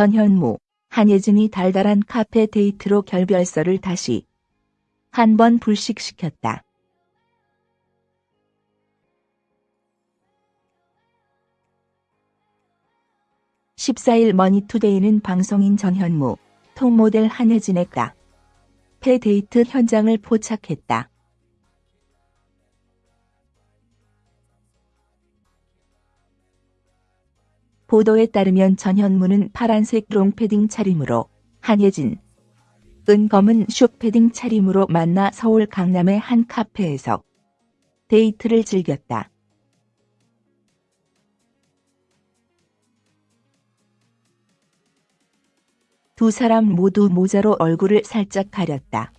전현무, 한혜진이 달달한 카페 데이트로 결별설을 다시 한 번 불식시켰다. (14일) 머니투데이는 방송인 전현무, 톱모델 한혜진의 카페 데이트 현장을 포착했다. 보도에 따르면 전현무는 파란색 롱패딩 차림으로 한예진, 은 검은 숏패딩 차림으로 만나 서울 강남의 한 카페에서 데이트를 즐겼다. 두 사람 모두 모자로 얼굴을 살짝 가렸다.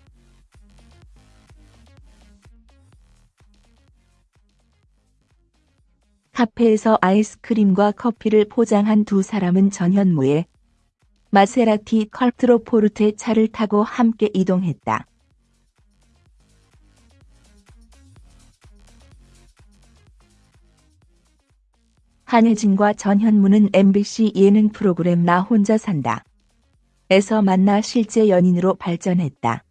카페에서 아이스크림과 커피를 포장한 두 사람은 전현무의 마세라티 컬트로포르테 차를 타고 함께 이동했다. 한혜진과 전현무는 MBC 예능 프로그램 나 혼자 산다. 에서 만나 실제 연인으로 발전했다.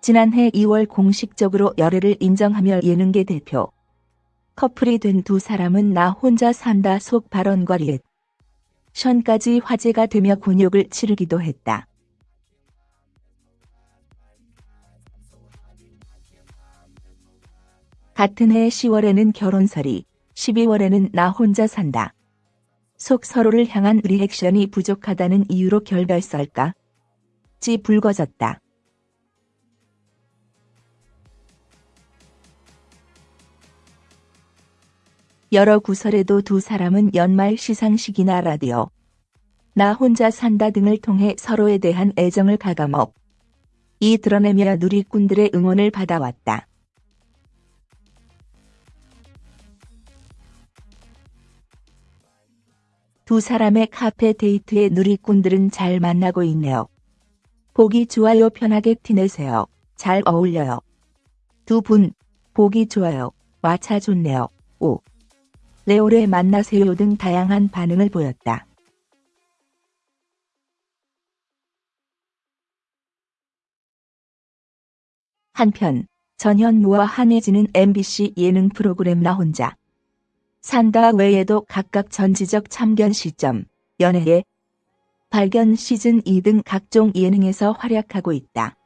지난해 2월 공식적으로 열애를 인정하며 예능계 대표 커플이 된 두 사람은 나 혼자 산다 속 발언과 리액 션까지 화제가 되며 곤욕을 치르기도 했다. 같은 해 10월에는 결혼설이, 12월에는 나 혼자 산다. 속 서로를 향한 리액션이 부족하다는 이유로 결별설까? 지 불거졌다. 여러 구설에도 두 사람은 연말 시상식이나 라디오, 나 혼자 산다 등을 통해 서로에 대한 애정을 가감업, 이 드러내며 누리꾼들의 응원을 받아왔다. 두 사람의 카페 데이트에 누리꾼들은 잘 만나고 있네요. 보기 좋아요 편하게 티내세요. 잘 어울려요. 두 분, 보기 좋아요. 와차 좋네요. 오. 레오레 만나세요 등 다양한 반응을 보였다. 한편 전현무와 한혜진은 MBC 예능 프로그램 나 혼자 산다 외에도 각각 전지적 참견 시점, 연애의 발견 시즌 2 등 각종 예능에서 활약하고 있다.